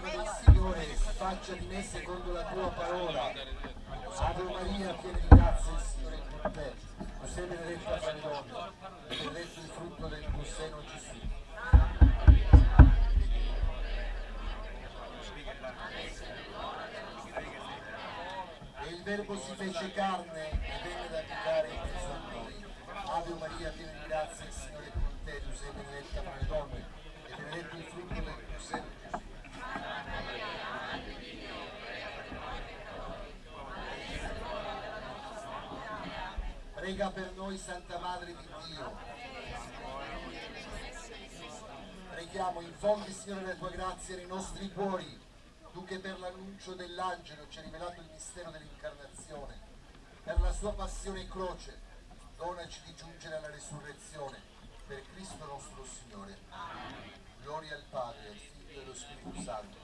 del Signore, faccia di me secondo la tua parola. Ave Maria, piena di grazia, il Signore è con te. Tu sei benedetta fra le donne, e benedetto il frutto del tuo seno Gesù. E il Verbo si fece carne e venne ad abitare in mezzo a noi. Ave Maria, piena di grazia, il Signore è con te. Tu sei benedetta fra le donne, e benedetto il frutto del tuo seno Gesù. Prega per noi Santa Madre di Dio. Preghiamo, infondi Signore la tua grazia nei nostri cuori, tu che per l'annuncio dell'angelo ci hai rivelato il mistero dell'incarnazione, per la sua passione e croce, donaci di giungere alla resurrezione, per Cristo nostro Signore. Gloria al Padre, al Figlio e allo Spirito Santo.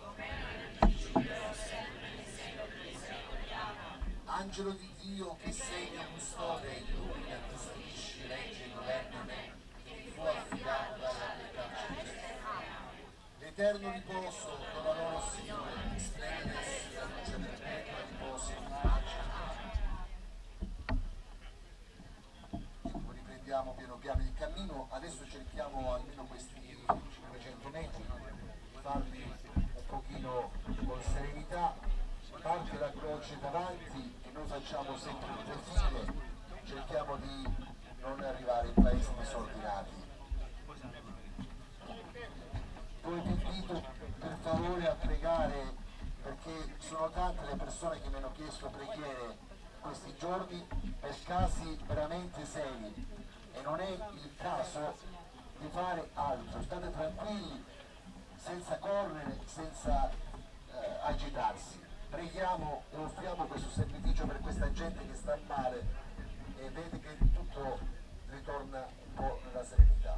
Angelo di Dio che sei mio custode, illumina, custodisci, regge e governa me, che mi fu affidato dalla pietà. L'eterno riposo dona loro, Signore, splendida essi la luce perpetua riposo in pace. Riprendiamo piano piano il cammino, adesso cerchiamo almeno questi 500 metri farli un pochino con serenità, parte la croce davanti noi facciamo sempre due file, cerchiamo di non arrivare in paesi disordinati. Poi vi invito per favore a pregare perché sono tante le persone che mi hanno chiesto preghiere questi giorni per casi veramente seri e non è il caso di fare altro, state tranquilli, senza correre, senza eh, agitarsi. Preghiamo e offriamo questo sacrificio per questa gente che sta male e vede che tutto ritorna un po' nella serenità.